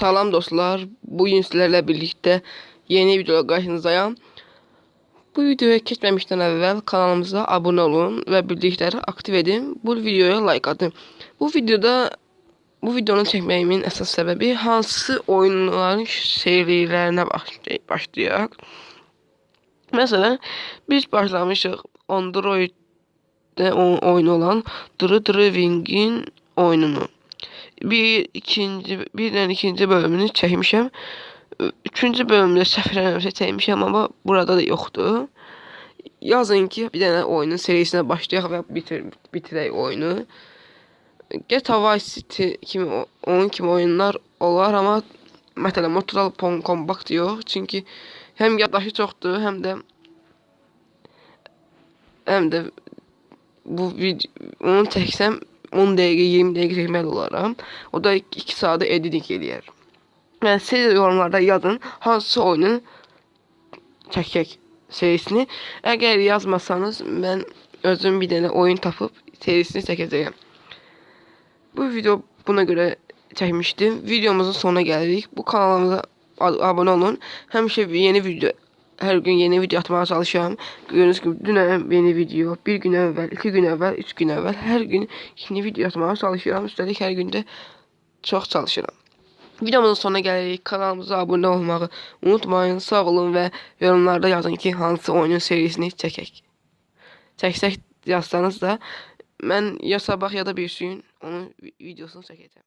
Salam dostlar. Bugün sizlerle birlikte yeni videoda karşınızdayım. Bu videoya geçmemişten evvel kanalımıza abone olun ve bildirimleri aktif edin. Bu videoya like atın. Bu videoda bu videonu çekmeyimin esas sebebi hansı oyunların serilerine başlay başlayaq. Mesela biz başlamışıq Android'de oyun olan Dırı Dırı Wing'in oyununu. Bir ikinci birden ikinci bölümünü çekmişəm. Üçüncü bölümdə səhv eləmirəmsə çəkmişəm amma burada da yoxdur. Yazın ki, bir dənə oyunun serisinə başlayaq və bitir bitirək oyunu. GTA Vice City kimi onun kimi oyunlar olar amma məsələn Mortal Kombat yox. Çünki həm yaddaşı çoxdur, həm də həm də bu video onu çəksəm 10 dəqiqə, 20 dəqiqə çəkməli olaram. O da 2 saatı editing eləyər. Yəni siz yorumlarda yazın hansı oyunu çəkək serisini. Əgər yazmasanız mən özüm bir dənə oyun tapıb serisini çəkəcəyəm. Bu video buna görə çəkmişdim. Videomuzun sonuna gəldik. Bu kanalımıza abunə olun. Həmişə yeni video her gün yeni video atmaya çalışıyorum. Gördüğünüz gibi dün yeni video, bir gün evvel, iki gün evvel, üç gün evvel her gün yeni video atmaya çalışıyorum. Üstelik her günde çok çalışıyorum. Videomuzun sonuna gəlirik. Kanalımıza abunə olmağı unutmayın. Sağ olun və yorumlarda yazın ki, hansı oyunun serisini çəkək. Çəksək yazsanız da mən ya sabah ya da bir gün onun videosunu çəkəcəm.